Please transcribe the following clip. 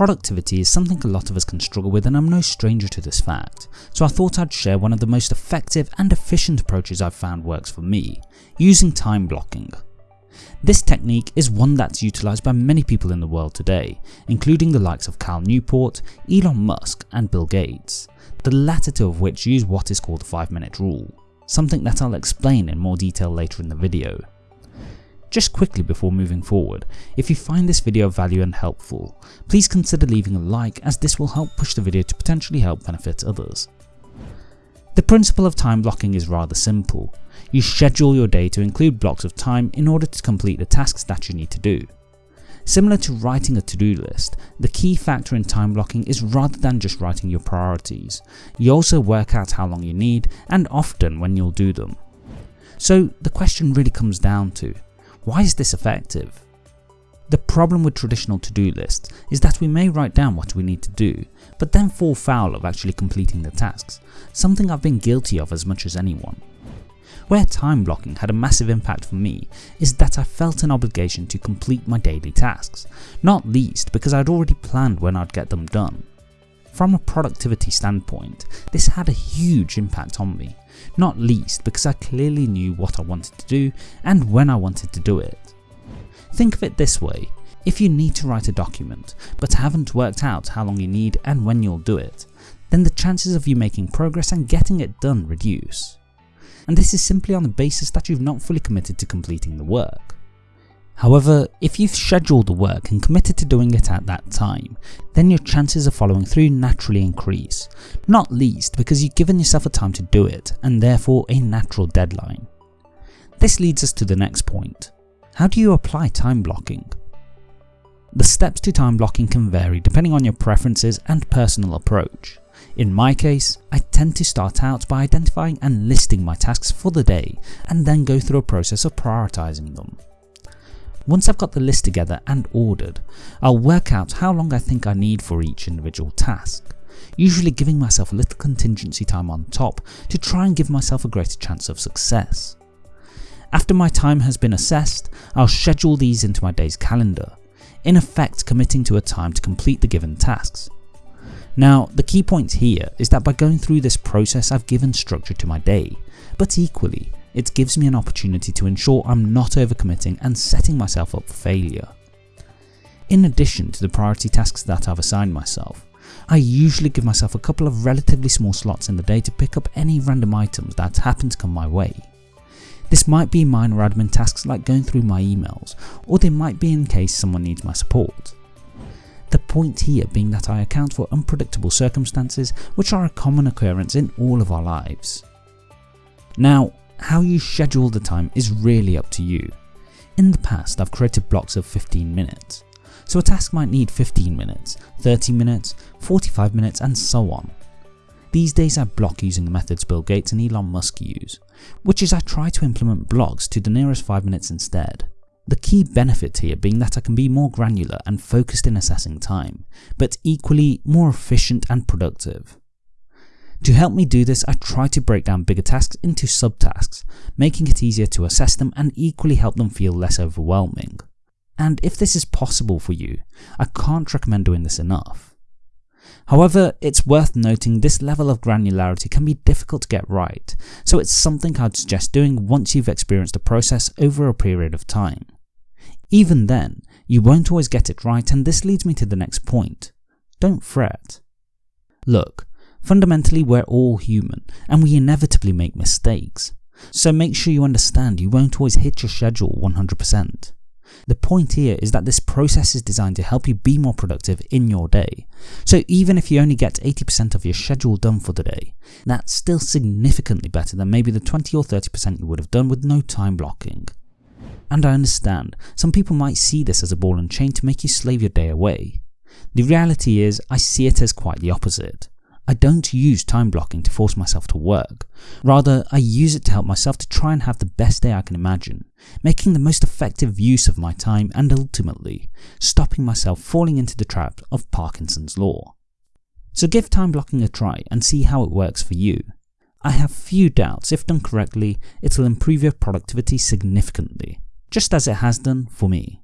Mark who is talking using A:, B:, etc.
A: Productivity is something a lot of us can struggle with and I'm no stranger to this fact, so I thought I'd share one of the most effective and efficient approaches I've found works for me, using time blocking. This technique is one that's utilised by many people in the world today, including the likes of Cal Newport, Elon Musk and Bill Gates, the latter two of which use what is called the 5 minute rule, something that I'll explain in more detail later in the video. Just quickly before moving forward, if you find this video of value and helpful, please consider leaving a like as this will help push the video to potentially help benefit others. The principle of time blocking is rather simple. You schedule your day to include blocks of time in order to complete the tasks that you need to do. Similar to writing a to-do list, the key factor in time blocking is rather than just writing your priorities, you also work out how long you need and often when you'll do them. So the question really comes down to, why is this effective? The problem with traditional to-do lists is that we may write down what we need to do, but then fall foul of actually completing the tasks, something I've been guilty of as much as anyone. Where time blocking had a massive impact for me is that I felt an obligation to complete my daily tasks, not least because I'd already planned when I'd get them done. From a productivity standpoint, this had a huge impact on me, not least because I clearly knew what I wanted to do and when I wanted to do it. Think of it this way, if you need to write a document but haven't worked out how long you need and when you'll do it, then the chances of you making progress and getting it done reduce. And this is simply on the basis that you've not fully committed to completing the work. However, if you've scheduled the work and committed to doing it at that time, then your chances of following through naturally increase, not least because you've given yourself a time to do it and therefore a natural deadline. This leads us to the next point. How do you apply time blocking? The steps to time blocking can vary depending on your preferences and personal approach. In my case, I tend to start out by identifying and listing my tasks for the day and then go through a process of prioritising them. Once I've got the list together and ordered, I'll work out how long I think I need for each individual task, usually giving myself a little contingency time on top to try and give myself a greater chance of success. After my time has been assessed, I'll schedule these into my day's calendar, in effect committing to a time to complete the given tasks. Now the key point here is that by going through this process I've given structure to my day, but equally it gives me an opportunity to ensure I'm not overcommitting and setting myself up for failure. In addition to the priority tasks that I've assigned myself, I usually give myself a couple of relatively small slots in the day to pick up any random items that happen to come my way. This might be minor admin tasks like going through my emails, or they might be in case someone needs my support. The point here being that I account for unpredictable circumstances which are a common occurrence in all of our lives. Now, how you schedule the time is really up to you. In the past I've created blocks of 15 minutes, so a task might need 15 minutes, 30 minutes, 45 minutes and so on. These days I block using the methods Bill Gates and Elon Musk use, which is I try to implement blocks to the nearest 5 minutes instead. The key benefit here being that I can be more granular and focused in assessing time, but equally more efficient and productive. To help me do this, I try to break down bigger tasks into subtasks, making it easier to assess them and equally help them feel less overwhelming. And if this is possible for you, I can't recommend doing this enough. However, it's worth noting this level of granularity can be difficult to get right, so it's something I'd suggest doing once you've experienced the process over a period of time. Even then, you won't always get it right and this leads me to the next point. Don't fret. Look, Fundamentally, we're all human, and we inevitably make mistakes. So make sure you understand you won't always hit your schedule 100%. The point here is that this process is designed to help you be more productive in your day. So even if you only get 80% of your schedule done for the day, that's still significantly better than maybe the 20 or 30% you would have done with no time blocking. And I understand, some people might see this as a ball and chain to make you slave your day away. The reality is, I see it as quite the opposite. I don't use time blocking to force myself to work. Rather, I use it to help myself to try and have the best day I can imagine, making the most effective use of my time and ultimately, stopping myself falling into the trap of Parkinson's law. So give time blocking a try and see how it works for you. I have few doubts if done correctly, it'll improve your productivity significantly, just as it has done for me.